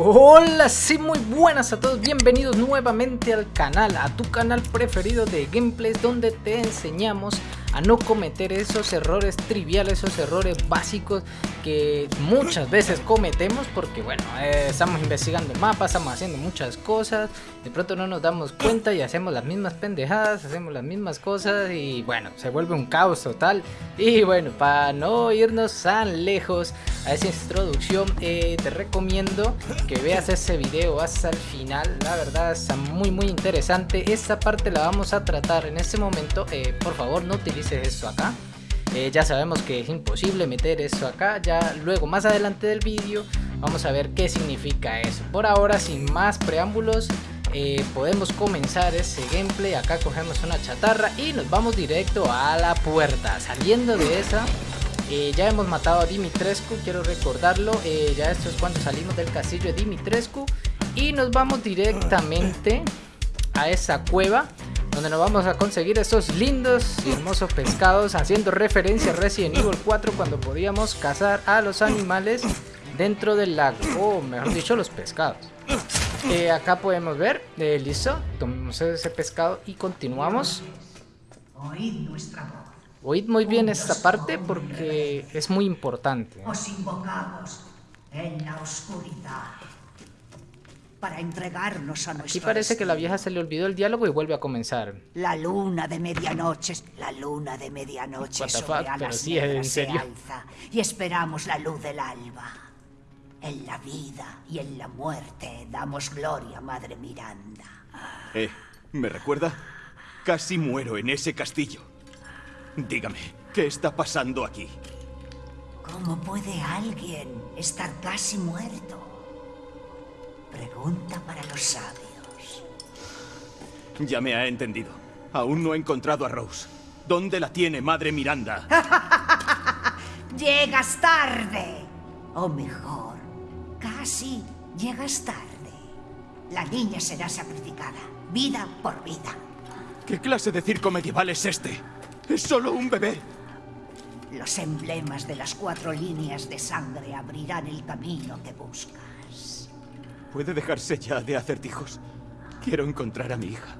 Hola, sí, muy buenas a todos, bienvenidos nuevamente al canal, a tu canal preferido de gameplays donde te enseñamos a no cometer esos errores triviales, esos errores básicos que muchas veces cometemos porque bueno, eh, estamos investigando el mapa, estamos haciendo muchas cosas, de pronto no nos damos cuenta y hacemos las mismas pendejadas, hacemos las mismas cosas y bueno, se vuelve un caos total. Y bueno, para no irnos tan lejos a esa introducción, eh, te recomiendo que veas ese video hasta el final, la verdad está muy muy interesante, esta parte la vamos a tratar en este momento, eh, por favor no utilices esto acá. Eh, ya sabemos que es imposible meter eso acá. Ya luego más adelante del vídeo vamos a ver qué significa eso. Por ahora sin más preámbulos eh, podemos comenzar ese gameplay. Acá cogemos una chatarra y nos vamos directo a la puerta. Saliendo de esa eh, ya hemos matado a Dimitrescu, quiero recordarlo, ya esto es cuando salimos del castillo de Dimitrescu. Y nos vamos directamente a esa cueva donde nos vamos a conseguir estos lindos y hermosos pescados haciendo referencia a Resident Evil 4 cuando podíamos cazar a los animales dentro del lago o mejor dicho los pescados eh, acá podemos ver, eh, listo, tomamos ese pescado y continuamos Oíd nuestra voz. Oíd muy bien esta parte porque es muy importante. Os invocamos en la oscuridad para entregarnos a nuestro Aquí parece que la vieja se le olvidó el diálogo y vuelve a comenzar. La luna de medianoche, la luna de medianoche sobre alas sí, en serio. alza y esperamos la luz del alba. En la vida y en la muerte damos gloria, Madre Miranda. Eh, ¿me recuerda? Casi muero en ese castillo. Dígame, ¿qué está pasando aquí? ¿Cómo puede alguien estar casi muerto? Pregunta para los sabios. Ya me ha entendido. Aún no he encontrado a Rose. ¿Dónde la tiene Madre Miranda? llegas tarde. O mejor, casi llegas tarde. La niña será sacrificada, vida por vida. ¿Qué clase de circo medieval es este? Es solo un bebé. Los emblemas de las cuatro líneas de sangre abrirán el camino que busca. ¿Puede dejarse ya de acertijos? Quiero encontrar a mi hija.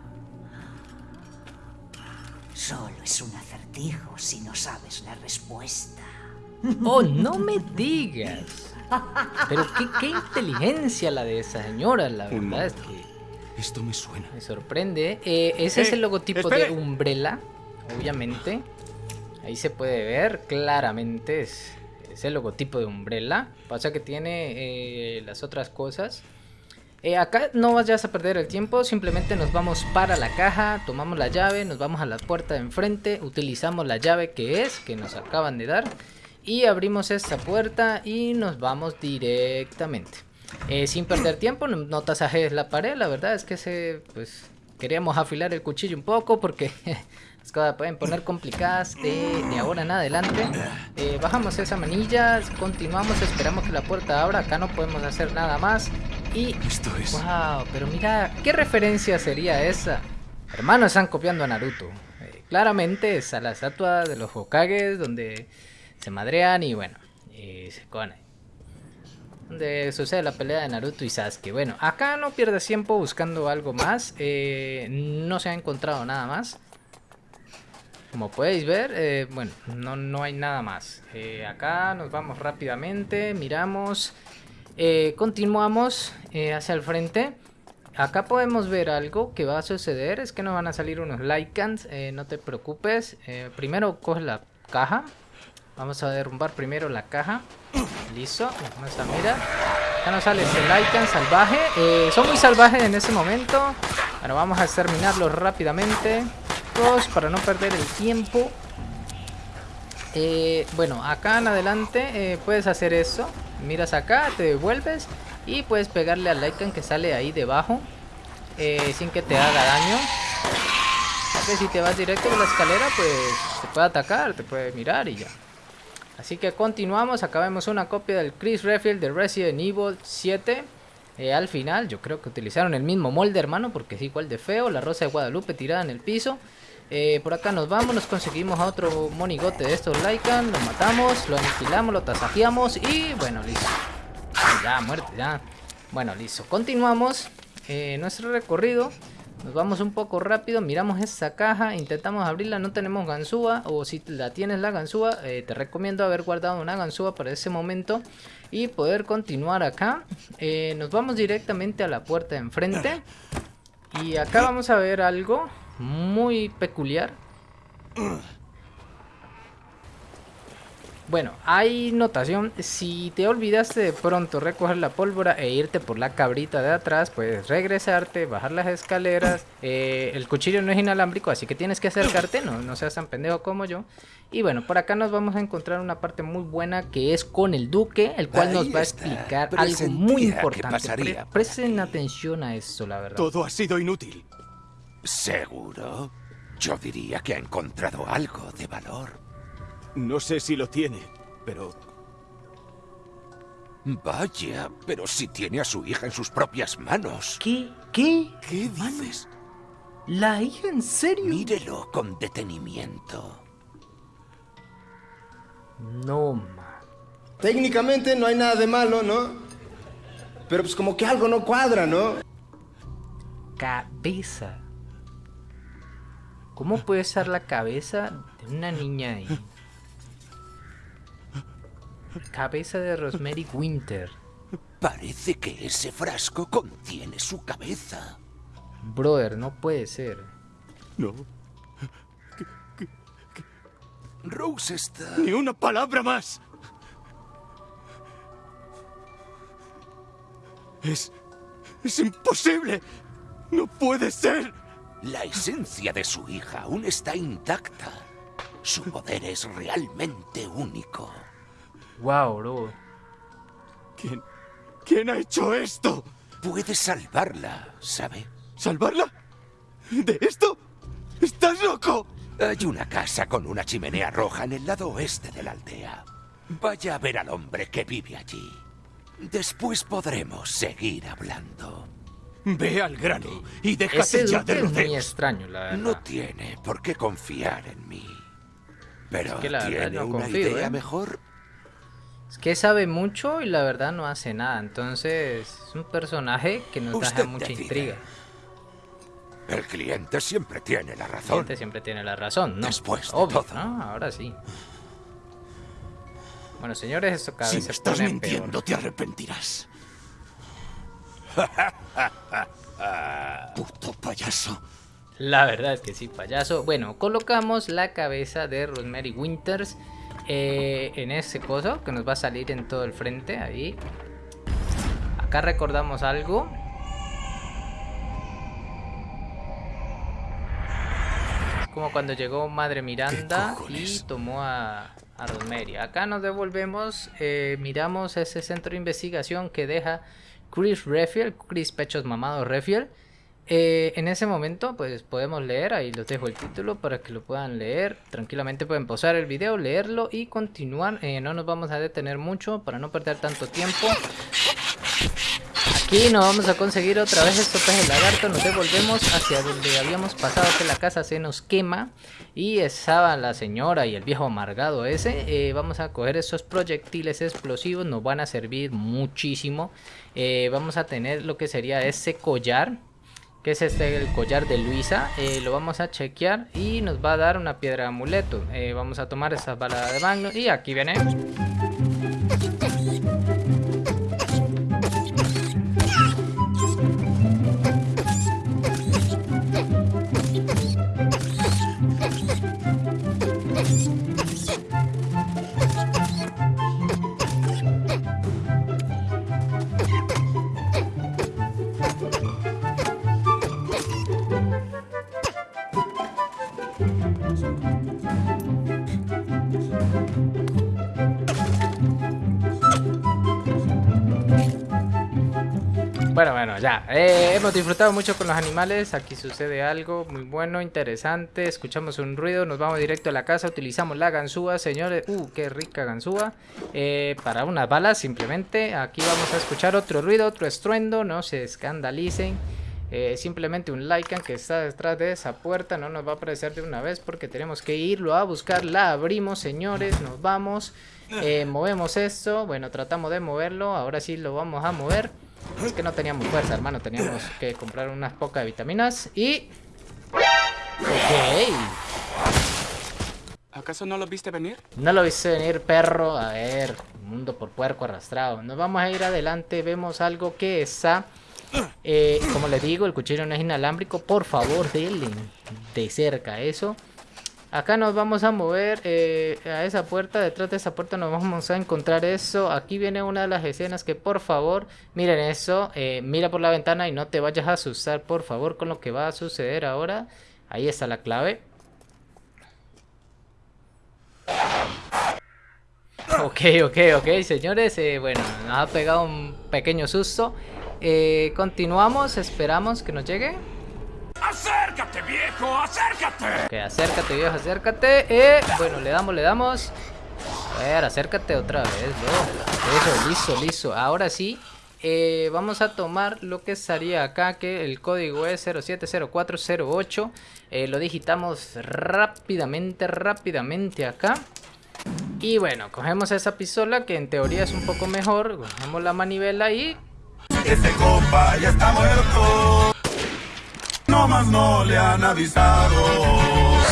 Solo es un acertijo si no sabes la respuesta. Oh, no me digas. Pero qué, inteligencia la de esa señora, la verdad es que... Esto me suena. Me sorprende. Eh, ese es el eh, logotipo de Umbrella, obviamente. Ahí se puede ver claramente. Es, el logotipo de Umbrella. Pasa que tiene eh, las otras cosas. Eh, acá no vayas a perder el tiempo, simplemente nos vamos para la caja, tomamos la llave, nos vamos a la puerta de enfrente, utilizamos la llave que es, que nos acaban de dar y abrimos esta puerta y nos vamos directamente. Eh, sin perder tiempo, no tasajes la pared, la verdad es que se, pues, queríamos afilar el cuchillo un poco porque las cosas pueden poner complicadas de, ahora en adelante. Eh, bajamos esa manilla, continuamos, esperamos que la puerta abra, acá no podemos hacer nada más. Y... Esto es... Wow, pero mira, ¿qué referencia sería esa? Hermanos, están copiando a Naruto. Eh, claramente es a la estatua de los Hokages donde se madrean y bueno, y se conen. Donde sucede la pelea de Naruto y Sasuke. Bueno, acá no pierdes tiempo buscando algo más. Eh, no se ha encontrado nada más. Como podéis ver, eh, bueno, no, no hay nada más. acá nos vamos rápidamente, miramos eh, continuamos eh, hacia el frente. Acá podemos ver algo que va a suceder. Es que nos van a salir unos Lycans. Eh, no te preocupes. primero coge la caja. Vamos a derrumbar primero la caja. Listo. Vamos a mirar. Acá nos sale este Lycan salvaje. son muy salvajes en ese momento. Bueno, vamos a exterminarlos rápidamente. Dos, para no perder el tiempo. bueno, acá en adelante puedes hacer eso miras acá, te devuelves y puedes pegarle al Lycan que sale ahí debajo eh, sin que te haga daño. Si te vas directo por la escalera, pues te puede atacar, te puede mirar y ya. Así que continuamos, acá una copia del Chris Redfield de Resident Evil 7. Eh, al final, yo creo que utilizaron el mismo molde, hermano, porque es igual de feo. La rosa de Guadalupe tirada en el piso. Eh, por acá nos vamos, nos conseguimos a otro monigote de estos Lycan, lo matamos, lo aniquilamos, lo tasajeamos y bueno, listo. Ya, muerte, ya. Bueno, listo. Continuamos eh, nuestro recorrido. Nos vamos un poco rápido, miramos esta caja, intentamos abrirla, no tenemos ganzúa o si la tienes la ganzúa, eh, te recomiendo haber guardado una ganzúa para ese momento y poder continuar acá. Nos vamos directamente a la puerta de enfrente y acá vamos a ver algo muy peculiar. Bueno, hay notación, si te olvidaste de pronto recoger la pólvora e irte por la cabrita de atrás, puedes regresarte, bajar las escaleras, eh, el cuchillo no es inalámbrico, así que tienes que acercarte, no, no seas tan pendejo como yo. Y bueno, por acá nos vamos a encontrar una parte muy buena que es con el duque, el cual nos va a explicar algo muy importante. presten atención a esto, la verdad. Todo ha sido inútil. ¿Seguro? Yo diría que ha encontrado algo de valor. No sé si lo tiene, pero... Vaya, pero si tiene a su hija en sus propias manos. ¿Qué? ¿Qué? ¿Qué dices? ¿La hija en serio? Mírelo con detenimiento. No, man. Técnicamente no hay nada de malo, ¿no? Pero pues como que algo no cuadra, ¿no? Cabeza. ¿Cómo puede ser la cabeza de una niña ahí? Cabeza de Rosemary Winter. Parece que ese frasco contiene su cabeza. Brother, no puede ser. No. Rose está... Ni una palabra más. Es... Es imposible. No puede ser. La esencia de su hija aún está intacta. Su poder es realmente único. Wow, bro. ¿Quién... ¿Quién ha hecho esto? Puede salvarla, ¿sabe? ¿Salvarla? ¿De esto? ¡Estás loco! Hay una casa con una chimenea roja en el lado oeste de la aldea. Vaya a ver al hombre que vive allí. Después podremos seguir hablando. Ve al grano y déjate ya de rodeos. muy extraño, la verdad. No tiene por qué confiar en mí. Pero es que la ¿tiene no una confío, idea ¿eh? mejor? Es que sabe mucho y la verdad no hace nada. Entonces es un personaje que nos Usted deja mucha decide. intriga. El cliente siempre tiene la El razón. cliente siempre tiene la razón, ¿no? Después de Obvio, todo. ¿no? Ahora sí. Bueno, señores, esto cada Si vez me se estás pone mintiendo, peor. te arrepentirás. Puto payaso. La verdad es que sí, payaso. Bueno, colocamos la cabeza de Rosemary Winters eh, en ese coso que nos va a salir en todo el frente, ahí. Acá recordamos algo. Es como cuando llegó Madre Miranda y tomó a, a Rosemary. Acá nos devolvemos, eh, miramos ese centro de investigación que deja Chris Redfield, Chris Pechos Mamados Redfield. Eh, en ese momento, pues podemos leer, ahí les dejo el título para que lo puedan leer. Tranquilamente pueden pausar el video, leerlo y continuar. Eh, no nos vamos a detener mucho para no perder tanto tiempo. Aquí nos vamos a conseguir otra vez estos peces lagarto. Nos devolvemos hacia donde habíamos pasado que la casa se nos quema. Y estaba la señora y el viejo amargado ese. Eh, vamos a coger esos proyectiles explosivos. Nos van a servir muchísimo. Eh, vamos a tener lo que sería ese collar que es este el collar de Luisa eh, lo vamos a chequear y nos va a dar una piedra de amuleto vamos a tomar esa bala de magno y aquí viene Ya. Eh, hemos disfrutado mucho con los animales. Aquí sucede algo muy bueno, interesante. Escuchamos un ruido, nos vamos directo a la casa. Utilizamos la ganzúa, señores. Uh, qué rica ganzúa. Eh, para unas balas, simplemente. Aquí vamos a escuchar otro ruido, otro estruendo. No se escandalicen. Eh, simplemente un Lycan que está detrás de esa puerta no nos va a aparecer de una vez porque tenemos que irlo a buscar. La abrimos, señores. Nos vamos. Movemos esto. Bueno, tratamos de moverlo. Ahora sí lo vamos a mover. Es que no teníamos fuerza, hermano. Teníamos que comprar unas pocas vitaminas y... Ok. ¿Acaso no lo viste venir? No lo viste venir, perro. A ver, mundo por puerco arrastrado. Nos vamos a ir adelante. Vemos algo que está... Eh, como les digo, el cuchillo no es inalámbrico. Por favor, denle de cerca eso. Acá nos vamos a mover eh, a esa puerta, detrás de esa puerta nos vamos a encontrar eso. Aquí viene una de las escenas que por favor, miren eso, eh, mira por la ventana y no te vayas a asustar por favor con lo que va a suceder ahora. Ahí está la clave. Ok, ok, ok, señores, eh, bueno, nos ha pegado un pequeño susto. continuamos, esperamos que nos llegue. ¡Acércate, viejo! ¡Acércate! Ok, acércate, viejo, acércate. Eh, bueno, le damos, le damos. A ver, acércate otra vez, ¿no? Eso, listo, listo. Ahora sí, eh, vamos a tomar lo que estaría acá, que el código es 070408. Eh, lo digitamos rápidamente, rápidamente acá. Y bueno, cogemos esa pistola que en teoría es un poco mejor. Cogemos la manivela y... Este compa ya está muerto.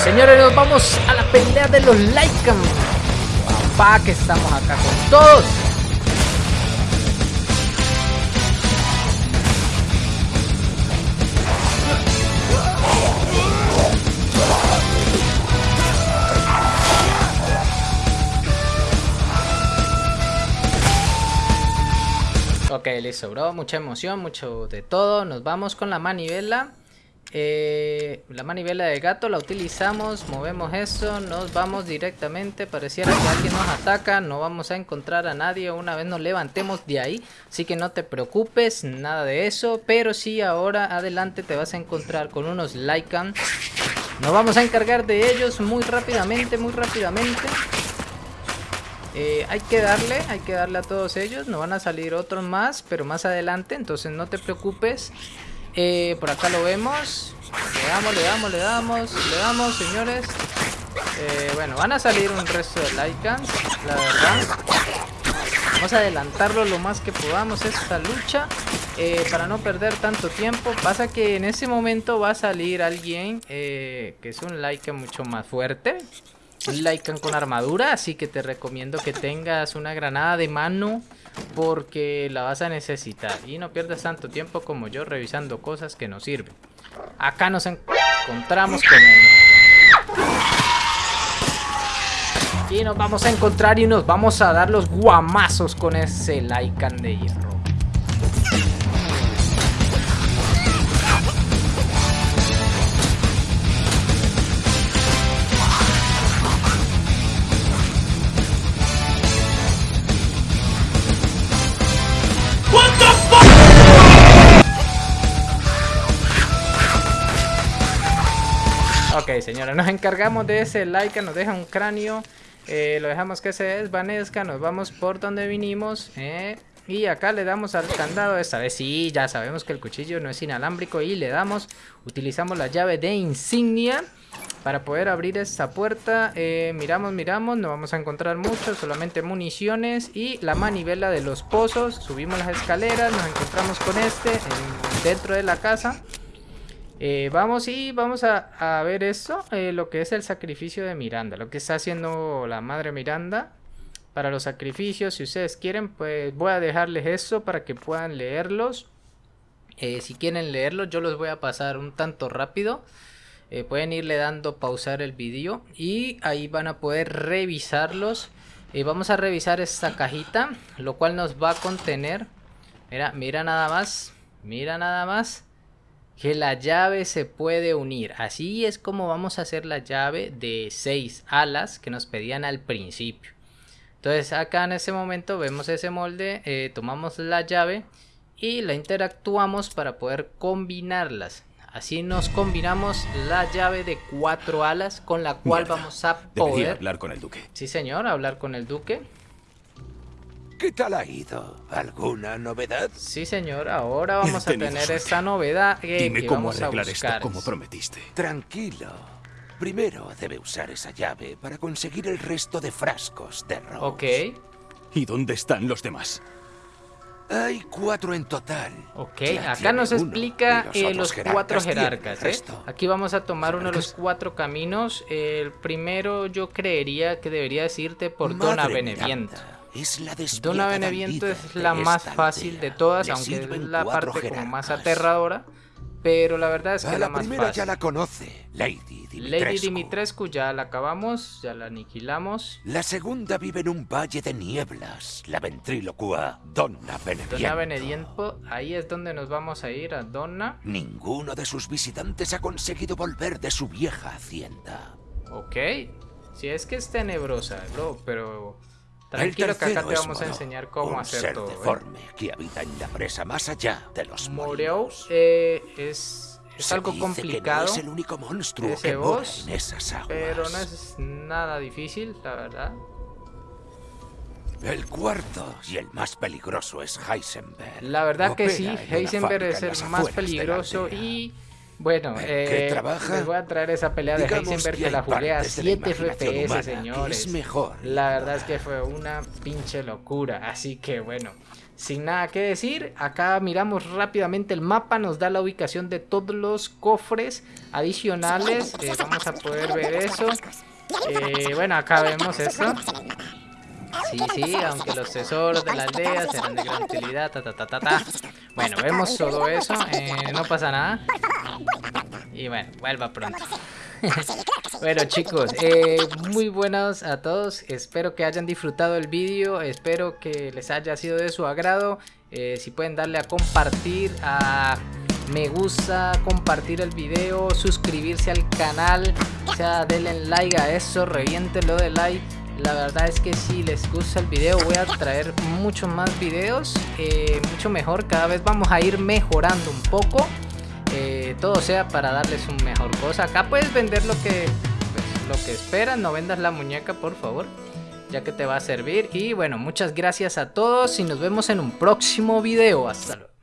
Señores, nos vamos a la pelea de los Lycan. Papá, que estamos acá con todos. Ok, listo, bro. Mucha emoción, mucho de todo. Nos vamos con la manivela. Eh, la manivela de gato la utilizamos, movemos eso, nos vamos directamente, pareciera que alguien nos ataca, no vamos a encontrar a nadie. Una vez nos levantemos de ahí, así que no te preocupes, nada de eso, pero sí ahora adelante te vas a encontrar con unos Lycan, nos vamos a encargar de ellos muy rápidamente, muy rápidamente. Eh, hay que darle, hay que darle a todos ellos, no van a salir otros más, pero más adelante, entonces no te preocupes. Eh, por acá lo vemos. Le damos, le damos, le damos, le damos, señores. Eh, bueno, van a salir un resto de Lycans, la verdad. Vamos a adelantarlo lo más que podamos esta lucha eh, para no perder tanto tiempo. Pasa que en ese momento va a salir alguien que es un Lycan mucho más fuerte. Lycan con armadura, así que te recomiendo que tengas una granada de mano porque la vas a necesitar y no pierdas tanto tiempo como yo revisando cosas que no sirven. Acá nos encontramos con él. Y nos vamos a encontrar y nos vamos a dar los guamazos con ese Lycan de hierro. Señora, nos encargamos de ese Laika, nos deja un cráneo. Eh, lo dejamos que se desvanezca, nos vamos por donde vinimos. Eh, y acá le damos al candado, esta vez sí, ya sabemos que el cuchillo no es inalámbrico y le damos, utilizamos la llave de insignia para poder abrir esta puerta. Eh, miramos, miramos, no vamos a encontrar mucho, solamente municiones y la manivela de los pozos. Subimos las escaleras, nos encontramos con este dentro de la casa. Eh, vamos y vamos a, ver eso, eh, lo que es el sacrificio de Miranda, lo que está haciendo la madre Miranda para los sacrificios. Si ustedes quieren, pues voy a dejarles eso para que puedan leerlos. Eh, si quieren leerlos, yo los voy a pasar un tanto rápido. pueden irle dando pausar el vídeo y ahí van a poder revisarlos. vamos a revisar esta cajita, lo cual nos va a contener. Mira, mira nada más, mira nada más que la llave se puede unir. Así es como vamos a hacer la llave de 6 alas que nos pedían al principio. Entonces acá en ese momento vemos ese molde, eh, tomamos la llave y la interactuamos para poder combinarlas. Así nos combinamos la llave de 4 alas con la cual vamos a poder... hablar con el duque. Sí señor, hablar con el duque. ¿Qué tal ha ido? ¿Alguna novedad? Sí, señor. Ahora vamos a tener esta novedad Dime cómo arreglar esto como prometiste. Tranquilo. Primero debe usar esa llave para conseguir el resto de frascos de Rose. Ok. ¿Y dónde están los demás? Hay cuatro en total. Ok, acá nos explica los, eh, los cuatro jerarcas. ¿eh? Aquí vamos a tomar uno de los cuatro caminos. El primero yo creería que debería decirte por Dona Beneviento. Es la Dona Beneviento es la más fácil de todas, aunque es la parte como más aterradora. Pero la verdad es que la, más fácil. ya la conoce, Lady Dimitrescu. Lady Dimitrescu ya la acabamos, ya la aniquilamos. La segunda vive en un valle de nieblas, la ventrílocua Donna Benediento. Donna Benediento, ahí es donde nos vamos a ir, a Donna. Ninguno de sus visitantes ha conseguido volver de su vieja hacienda. Ok, si es que es tenebrosa, bro, pero... Tranquilo que acá te vamos a enseñar cómo hacer ser todo. ¿eh? deforme que habita en la presa más allá de los Moreo eh, es, es algo complicado. no es el único monstruo ese que boss, en esas aguas. Pero no es nada difícil, la verdad. El cuarto y el más peligroso es Heisenberg. La verdad que sí, Heisenberg es el más peligroso y bueno, eh, les voy a traer esa pelea de Heisenberg que la jugué a 7 FPS, señores. mejor. La verdad es que fue una pinche locura. Así que bueno, sin nada que decir, acá miramos rápidamente el mapa, nos da la ubicación de todos los cofres adicionales. Eh, vamos a poder ver eso. Eh, bueno, acá vemos esto. Sí, sí, aunque los tesoros de la aldea serán de gran utilidad, ta, ta, ta, ta, ta. Bueno, vemos todo eso, eh, no pasa nada. Y bueno, vuelva pronto. bueno chicos, eh, muy buenos a todos, espero que hayan disfrutado el vídeo, espero que les haya sido de su agrado. Eh, si pueden darle a compartir, a me gusta, compartir el video, suscribirse al canal, o sea, denle like a eso, reviéntenlo de like la verdad es que si les gusta el video voy a traer muchos más videos, eh, mucho mejor, cada vez vamos a ir mejorando un poco. Eh, todo sea para darles un mejor cosa. Acá puedes vender lo que, pues, lo que esperas, no vendas la muñeca por favor, ya que te va a servir. Y bueno, muchas gracias a todos y nos vemos en un próximo video. Hasta luego.